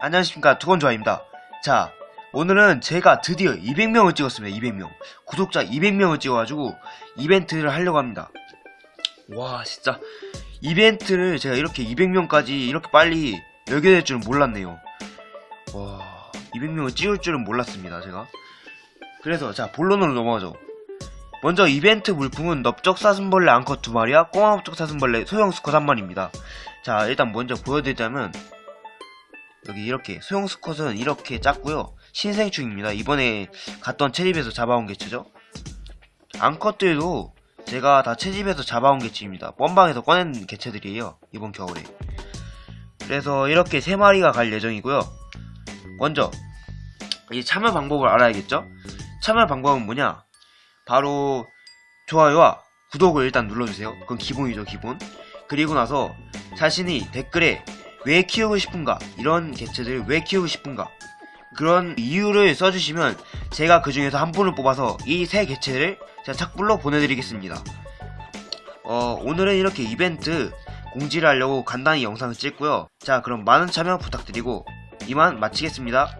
안녕하십니까. 두건조아입니다. 자 오늘은 제가 드디어 200명을 찍었습니다. 200명. 구독자 200명을 찍어가지고 이벤트를 하려고 합니다. 와 진짜. 이벤트를 제가 이렇게 200명까지 이렇게 빨리 열게 될 줄은 몰랐네요. 와 200명을 찍을 줄은 몰랐습니다 제가. 그래서 자 본론으로 넘어가죠. 먼저 이벤트 물품은 넓적 사슴벌레 암컷 두 마리와 꼬마넓적 사슴벌레 소형 수컷 한 마리입니다. 자 일단 먼저 보여드리자면 여기 이렇게 소형 수컷은 이렇게 작고요. 신생충입니다. 이번에 갔던 채집에서 잡아온 개체죠? 암컷들도 제가 다 채집에서 잡아온 개체입니다. 뻔방에서 꺼낸 개체들이에요 이번 겨울에. 그래서 이렇게 세 마리가 갈 예정이고요. 먼저 이 참여 방법을 알아야겠죠? 참여 방법은 뭐냐? 바로 좋아요와 구독을 일단 눌러주세요. 그건 기본이죠 기본. 그리고 나서 자신이 댓글에 왜 키우고 싶은가? 이런 개체들 왜 키우고 싶은가? 그런 이유를 써주시면 제가 그 중에서 한 분을 뽑아서 이 세 개체를 제가 착불로 보내드리겠습니다. 어 오늘은 이렇게 이벤트 공지를 하려고 간단히 영상을 찍고요. 자 그럼 많은 참여 부탁드리고 이만 마치겠습니다